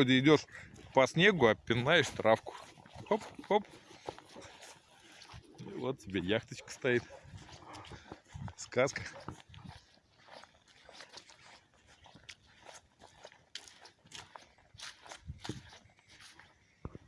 вроде идешь по снегу, а пинаешь травку. Хоп, хоп. И вот тебе яхточка стоит. Сказка.